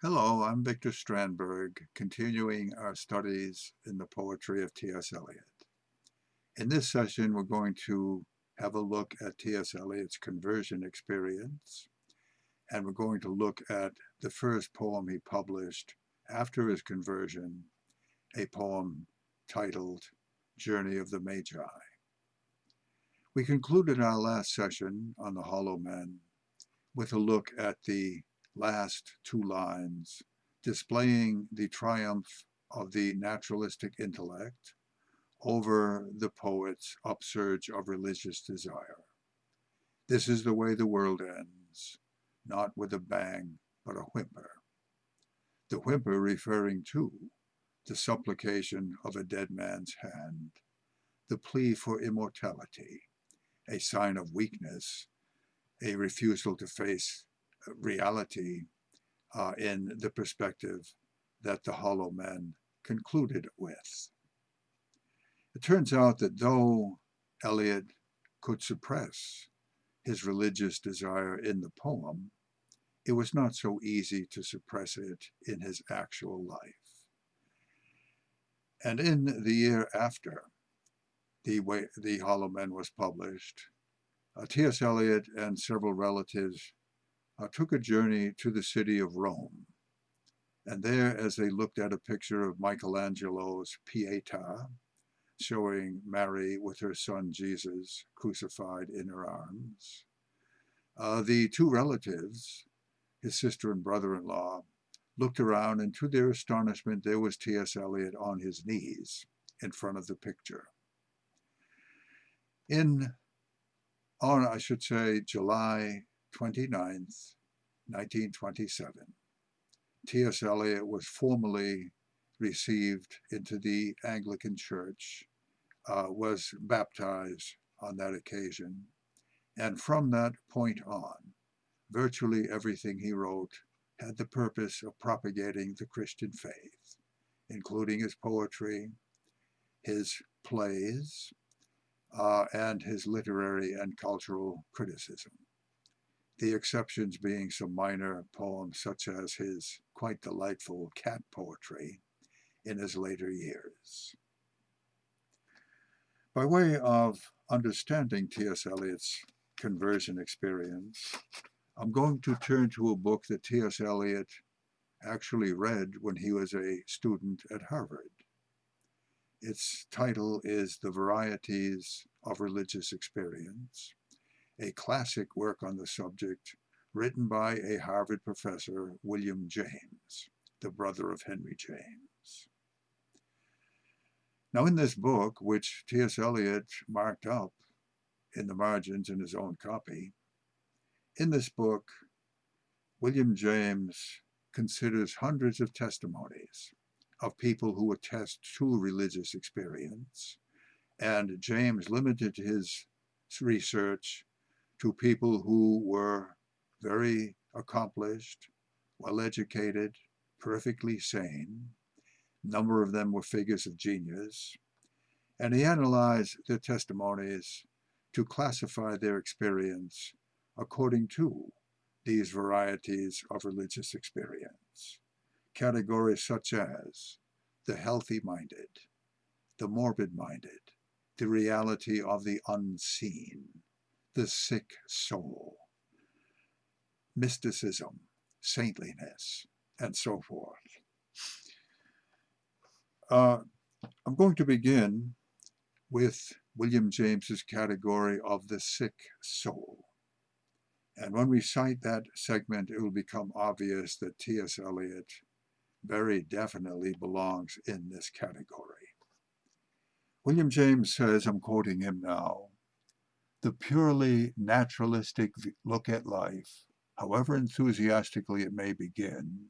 Hello, I'm Victor Strandberg, continuing our studies in the poetry of T.S. Eliot. In this session, we're going to have a look at T.S. Eliot's conversion experience, and we're going to look at the first poem he published after his conversion, a poem titled Journey of the Magi. We concluded our last session on the Hollow Men with a look at the last two lines, displaying the triumph of the naturalistic intellect over the poet's upsurge of religious desire. This is the way the world ends, not with a bang, but a whimper. The whimper referring to the supplication of a dead man's hand, the plea for immortality, a sign of weakness, a refusal to face reality uh, in the perspective that the Hollow Men concluded with. It turns out that though Eliot could suppress his religious desire in the poem, it was not so easy to suppress it in his actual life. And in the year after the, way, the Hollow Men was published, uh, T.S. Eliot and several relatives uh, took a journey to the city of Rome. And there, as they looked at a picture of Michelangelo's Pietà, showing Mary with her son Jesus crucified in her arms, uh, the two relatives, his sister and brother-in-law, looked around and to their astonishment there was T.S. Eliot on his knees in front of the picture. In, on I should say, July 29th, 1927, T.S. Eliot was formally received into the Anglican Church, uh, was baptized on that occasion, and from that point on, virtually everything he wrote had the purpose of propagating the Christian faith, including his poetry, his plays, uh, and his literary and cultural criticism the exceptions being some minor poems such as his quite delightful cat poetry in his later years. By way of understanding T.S. Eliot's conversion experience, I'm going to turn to a book that T.S. Eliot actually read when he was a student at Harvard. Its title is The Varieties of Religious Experience, a classic work on the subject written by a Harvard professor, William James, the brother of Henry James. Now in this book, which T.S. Eliot marked up in the margins in his own copy, in this book, William James considers hundreds of testimonies of people who attest to religious experience, and James limited his research to people who were very accomplished, well-educated, perfectly sane. A number of them were figures of genius. And he analyzed their testimonies to classify their experience according to these varieties of religious experience. Categories such as the healthy-minded, the morbid-minded, the reality of the unseen, the sick soul, mysticism, saintliness, and so forth. Uh, I'm going to begin with William James's category of the sick soul. And when we cite that segment, it will become obvious that T.S. Eliot very definitely belongs in this category. William James says, I'm quoting him now, the purely naturalistic look at life, however enthusiastically it may begin,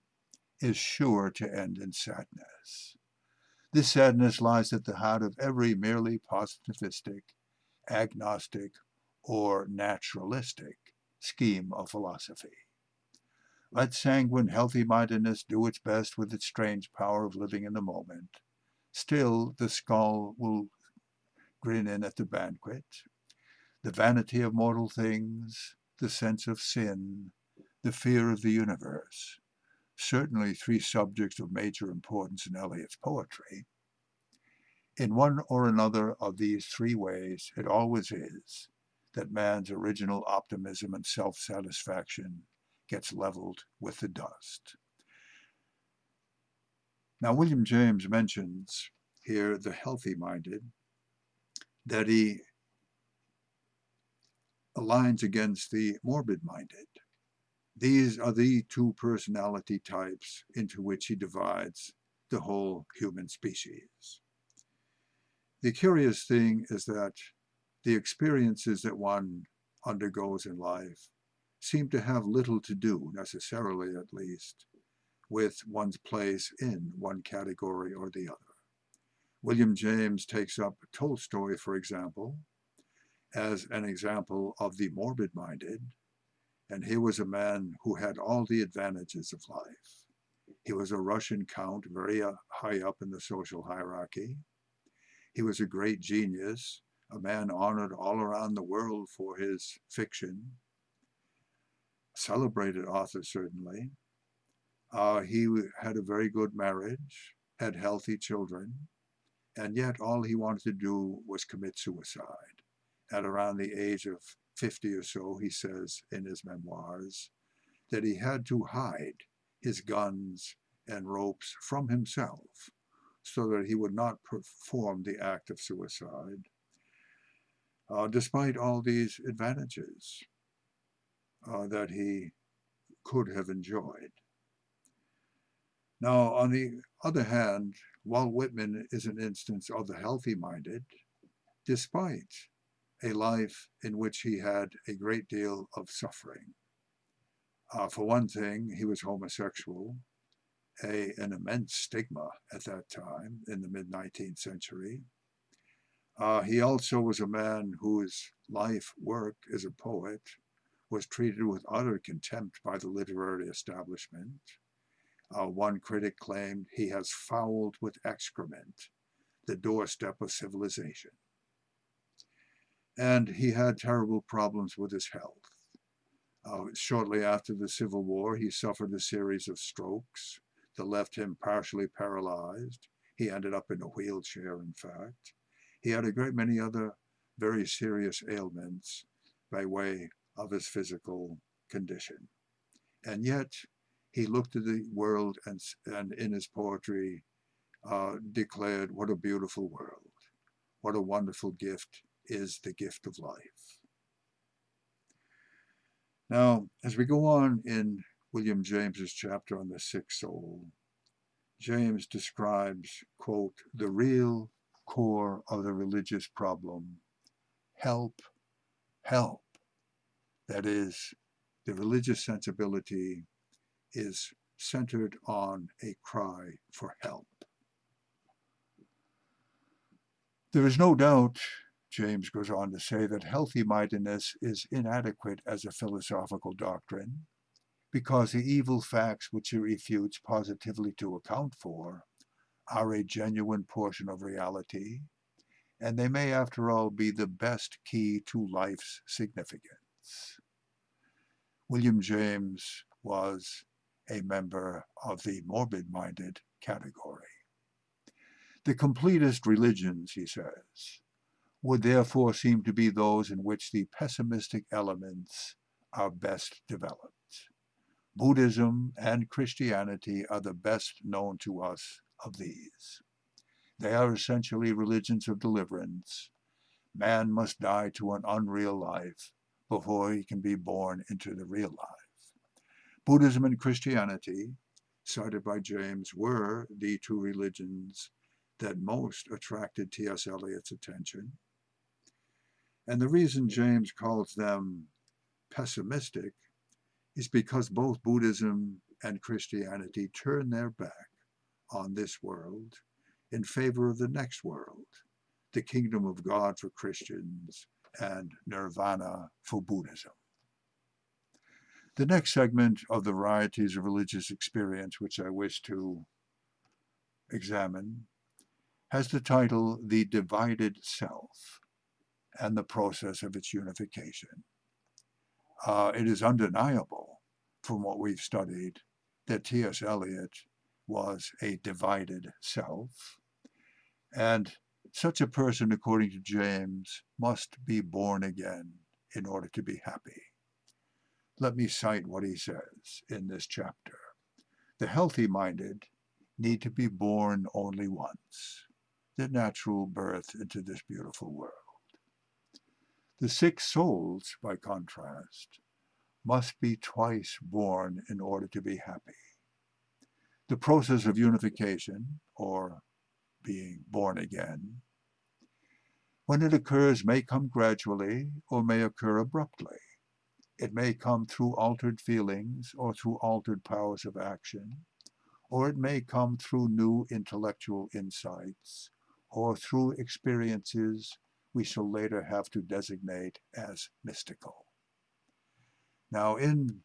is sure to end in sadness. This sadness lies at the heart of every merely positivistic, agnostic, or naturalistic scheme of philosophy. Let sanguine healthy-mindedness do its best with its strange power of living in the moment. Still, the skull will grin in at the banquet, the vanity of mortal things, the sense of sin, the fear of the universe, certainly three subjects of major importance in Eliot's poetry. In one or another of these three ways, it always is that man's original optimism and self-satisfaction gets leveled with the dust. Now, William James mentions here the healthy-minded, that he aligns against the morbid-minded. These are the two personality types into which he divides the whole human species. The curious thing is that the experiences that one undergoes in life seem to have little to do, necessarily at least, with one's place in one category or the other. William James takes up Tolstoy, for example, as an example of the morbid-minded, and he was a man who had all the advantages of life. He was a Russian count, very uh, high up in the social hierarchy. He was a great genius, a man honored all around the world for his fiction, celebrated author certainly. Uh, he had a very good marriage, had healthy children, and yet all he wanted to do was commit suicide. At around the age of 50 or so, he says in his memoirs, that he had to hide his guns and ropes from himself so that he would not perform the act of suicide, uh, despite all these advantages uh, that he could have enjoyed. Now, on the other hand, Walt Whitman is an instance of the healthy-minded, despite a life in which he had a great deal of suffering. Uh, for one thing, he was homosexual, a, an immense stigma at that time in the mid-19th century. Uh, he also was a man whose life work as a poet was treated with utter contempt by the literary establishment. Uh, one critic claimed he has fouled with excrement the doorstep of civilization. And he had terrible problems with his health. Uh, shortly after the Civil War, he suffered a series of strokes that left him partially paralyzed. He ended up in a wheelchair, in fact. He had a great many other very serious ailments by way of his physical condition. And yet, he looked at the world and, and in his poetry uh, declared, what a beautiful world. What a wonderful gift is the gift of life. Now, as we go on in William James's chapter on the sick soul, James describes, quote, the real core of the religious problem. Help, help. That is, the religious sensibility is centered on a cry for help. There is no doubt, James goes on to say, that healthy-mindedness is inadequate as a philosophical doctrine because the evil facts which it refutes positively to account for are a genuine portion of reality, and they may, after all, be the best key to life's significance. William James was a member of the morbid-minded category. The completest religions, he says, would therefore seem to be those in which the pessimistic elements are best developed. Buddhism and Christianity are the best known to us of these. They are essentially religions of deliverance. Man must die to an unreal life before he can be born into the real life. Buddhism and Christianity, cited by James, were the two religions that most attracted T.S. Eliot's attention. And the reason James calls them pessimistic is because both Buddhism and Christianity turn their back on this world in favor of the next world, the kingdom of God for Christians and nirvana for Buddhism. The next segment of the varieties of religious experience which I wish to examine has the title The Divided Self and the Process of its Unification. Uh, it is undeniable from what we've studied that T.S. Eliot was a divided self, and such a person, according to James, must be born again in order to be happy. Let me cite what he says in this chapter. The healthy-minded need to be born only once, the natural birth into this beautiful world. The sick souls, by contrast, must be twice born in order to be happy. The process of unification, or being born again, when it occurs may come gradually or may occur abruptly. It may come through altered feelings or through altered powers of action, or it may come through new intellectual insights or through experiences we shall later have to designate as mystical. Now in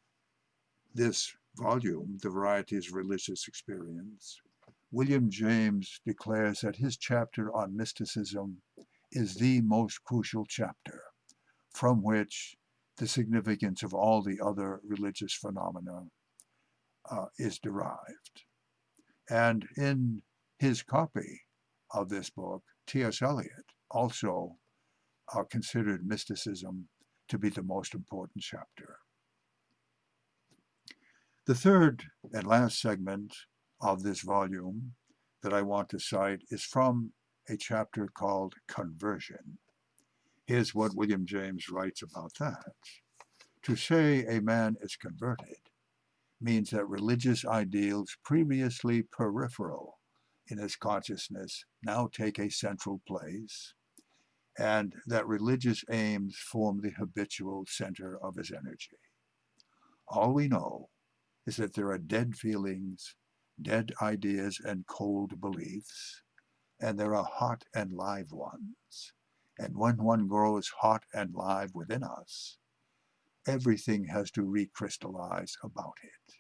this volume, The Varieties of Religious Experience, William James declares that his chapter on mysticism is the most crucial chapter from which the significance of all the other religious phenomena uh, is derived. And in his copy of this book, T.S. Eliot also uh, considered mysticism to be the most important chapter. The third and last segment of this volume that I want to cite is from a chapter called Conversion. Here's what William James writes about that. To say a man is converted means that religious ideals previously peripheral in his consciousness now take a central place, and that religious aims form the habitual center of his energy. All we know is that there are dead feelings, dead ideas, and cold beliefs, and there are hot and live ones. And when one grows hot and live within us, everything has to recrystallize about it.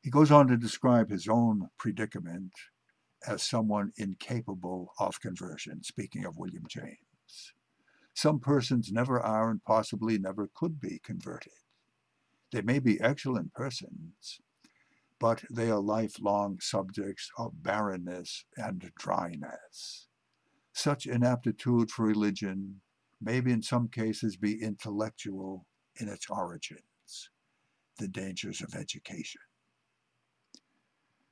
He goes on to describe his own predicament as someone incapable of conversion, speaking of William James. Some persons never are and possibly never could be converted. They may be excellent persons, but they are lifelong subjects of barrenness and dryness. Such inaptitude for religion may in some cases be intellectual in its origins, the dangers of education.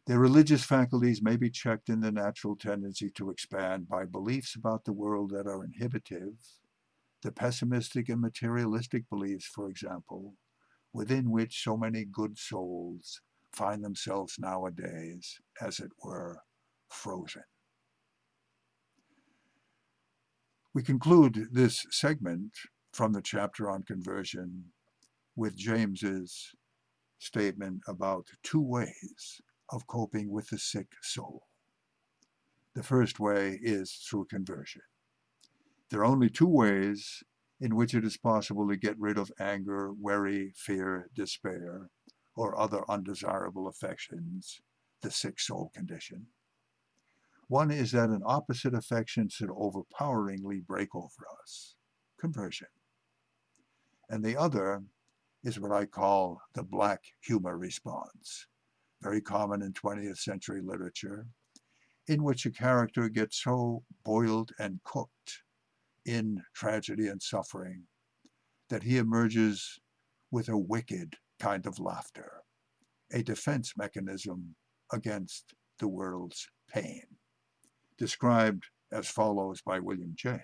Their religious faculties may be checked in the natural tendency to expand by beliefs about the world that are inhibitive, the pessimistic and materialistic beliefs, for example, within which so many good souls find themselves nowadays, as it were, frozen. We conclude this segment from the chapter on conversion with James's statement about two ways of coping with the sick soul. The first way is through conversion. There are only two ways in which it is possible to get rid of anger, worry, fear, despair, or other undesirable affections, the sick soul condition. One is that an opposite affection should overpoweringly break over us, conversion. And the other is what I call the black humor response, very common in 20th century literature, in which a character gets so boiled and cooked in tragedy and suffering that he emerges with a wicked kind of laughter, a defense mechanism against the world's pain, described as follows by William James.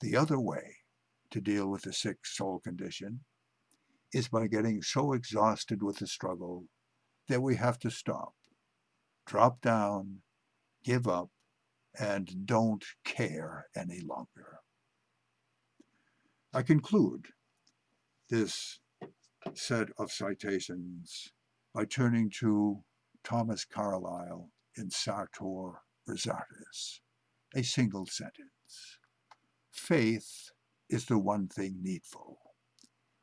The other way to deal with the sick soul condition is by getting so exhausted with the struggle that we have to stop, drop down, give up, and don't care any longer. I conclude this set of citations by turning to Thomas Carlyle in Sartor Resartus, a single sentence. Faith is the one thing needful.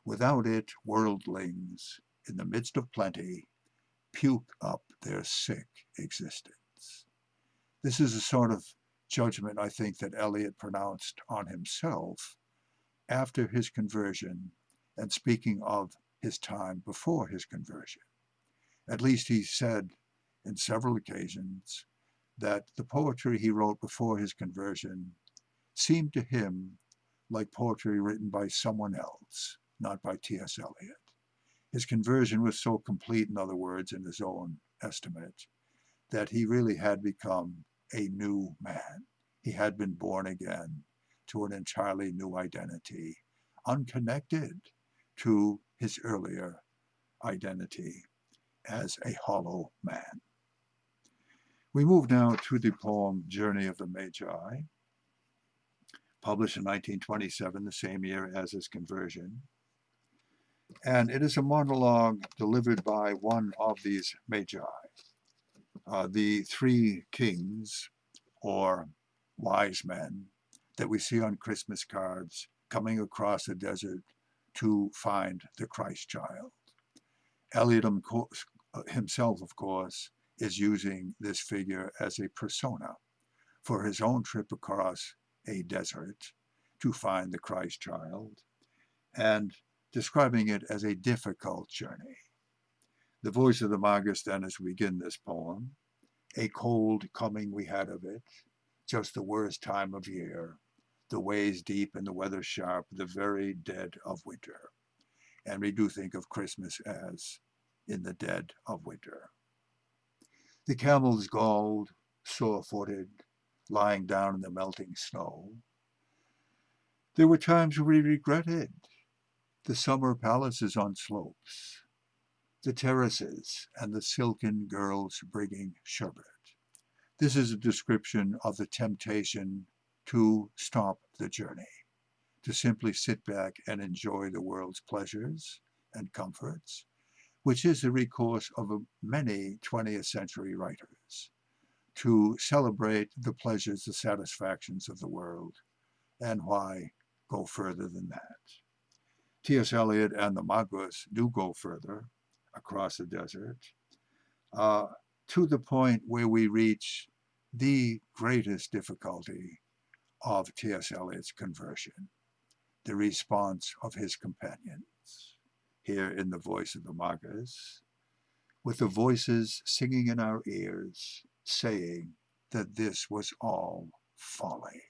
Without it, worldlings, in the midst of plenty, puke up their sick existence. This is a sort of judgment, I think, that Eliot pronounced on himself after his conversion and speaking of his time before his conversion. At least he said in several occasions that the poetry he wrote before his conversion seemed to him like poetry written by someone else, not by T.S. Eliot. His conversion was so complete, in other words, in his own estimate, that he really had become a new man. He had been born again to an entirely new identity, unconnected to his earlier identity as a hollow man. We move now to the poem Journey of the Magi, published in 1927, the same year as his conversion. And it is a monologue delivered by one of these Magi, uh, the three kings or wise men that we see on Christmas cards coming across the desert to find the Christ child. Eliot himself, of course, is using this figure as a persona for his own trip across a desert to find the Christ child and describing it as a difficult journey. The voice of the Magus then as we begin this poem, a cold coming we had of it, just the worst time of year, the ways deep and the weather sharp, the very dead of winter. And we do think of Christmas as in the dead of winter. The camels galled, sore-footed, lying down in the melting snow. There were times we regretted the summer palaces on slopes, the terraces, and the silken girls bringing sherbet. This is a description of the temptation to stop the journey, to simply sit back and enjoy the world's pleasures and comforts, which is the recourse of many 20th century writers to celebrate the pleasures, the satisfactions of the world, and why go further than that. T.S. Eliot and the Magus do go further across the desert uh, to the point where we reach the greatest difficulty of T.S. Eliot's conversion, the response of his companions here in the voice of the Magus, with the voices singing in our ears, saying that this was all folly.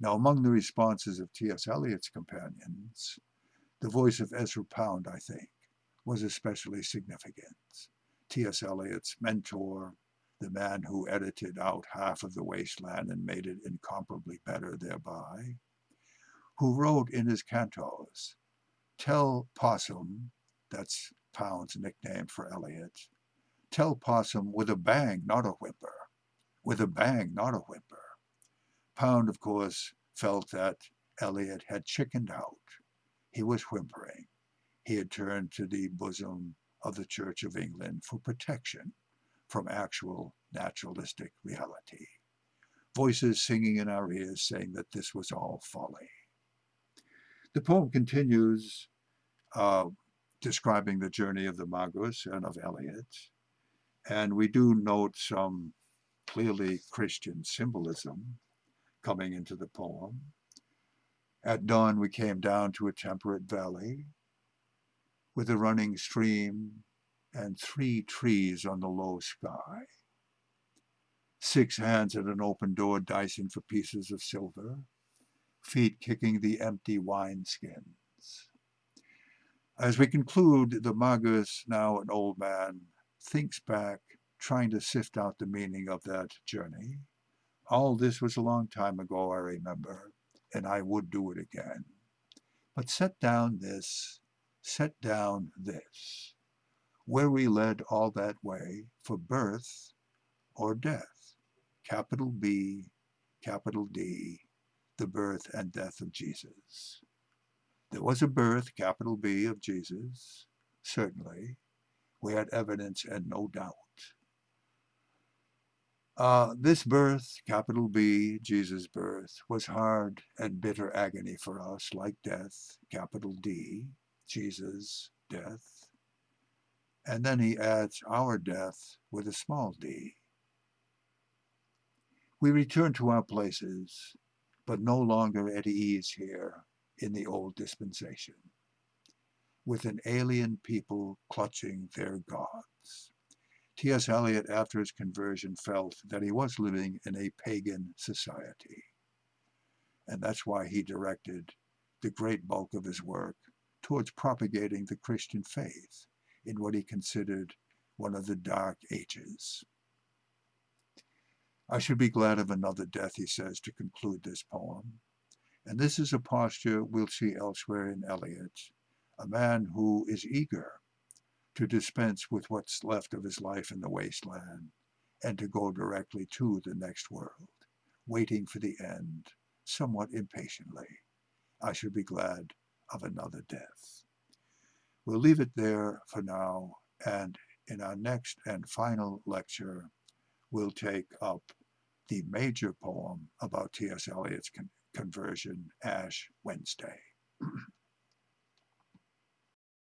Now, among the responses of T.S. Eliot's companions, the voice of Ezra Pound, I think, was especially significant. T.S. Eliot's mentor, the man who edited out half of The Wasteland and made it incomparably better thereby, who wrote in his cantos Tell Possum, that's Pound's nickname for Eliot, tell Possum with a bang, not a whimper. With a bang, not a whimper. Pound, of course, felt that Eliot had chickened out. He was whimpering. He had turned to the bosom of the Church of England for protection from actual naturalistic reality. Voices singing in our ears saying that this was all folly. The poem continues uh, describing the journey of the Magus and of Eliot. And we do note some clearly Christian symbolism coming into the poem. At dawn we came down to a temperate valley with a running stream and three trees on the low sky. Six hands at an open door dicing for pieces of silver, feet kicking the empty wineskins. As we conclude, the Magus, now an old man, thinks back, trying to sift out the meaning of that journey. All this was a long time ago, I remember, and I would do it again. But set down this, set down this, where we led all that way for birth or death, capital B, capital D, the birth and death of Jesus. There was a birth, capital B, of Jesus, certainly. We had evidence and no doubt. Uh, this birth, capital B, Jesus' birth, was hard and bitter agony for us, like death, capital D, Jesus' death. And then he adds our death with a small d. We return to our places, but no longer at ease here in the old dispensation. with an alien people clutching their gods. T.S. Eliot, after his conversion, felt that he was living in a pagan society. And that's why he directed the great bulk of his work towards propagating the Christian faith in what he considered one of the dark ages. I should be glad of another death, he says, to conclude this poem. And this is a posture we'll see elsewhere in Eliot, a man who is eager to dispense with what's left of his life in the wasteland and to go directly to the next world, waiting for the end somewhat impatiently. I should be glad of another death. We'll leave it there for now, and in our next and final lecture, we'll take up the major poem about T.S. Eliot's con conversion, Ash Wednesday.